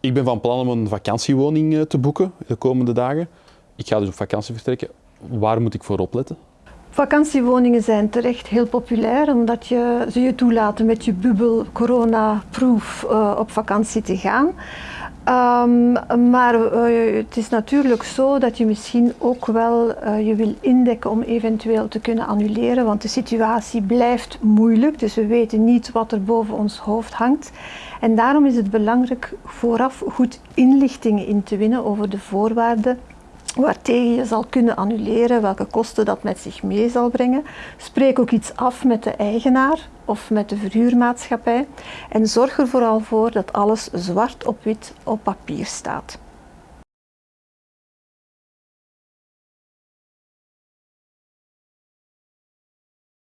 Ik ben van plan om een vakantiewoning eh, te boeken de komende dagen. Ik ga dus op vakantie vertrekken. Waar moet ik voor opletten? Vakantiewoningen zijn terecht heel populair omdat je, ze je toelaten met je bubbel corona-proof uh, op vakantie te gaan. Um, maar uh, het is natuurlijk zo dat je misschien ook wel uh, je wil indekken om eventueel te kunnen annuleren, want de situatie blijft moeilijk, dus we weten niet wat er boven ons hoofd hangt. En daarom is het belangrijk vooraf goed inlichtingen in te winnen over de voorwaarden waartegen je zal kunnen annuleren, welke kosten dat met zich mee zal brengen. Spreek ook iets af met de eigenaar of met de verhuurmaatschappij en zorg er vooral voor dat alles zwart op wit op papier staat.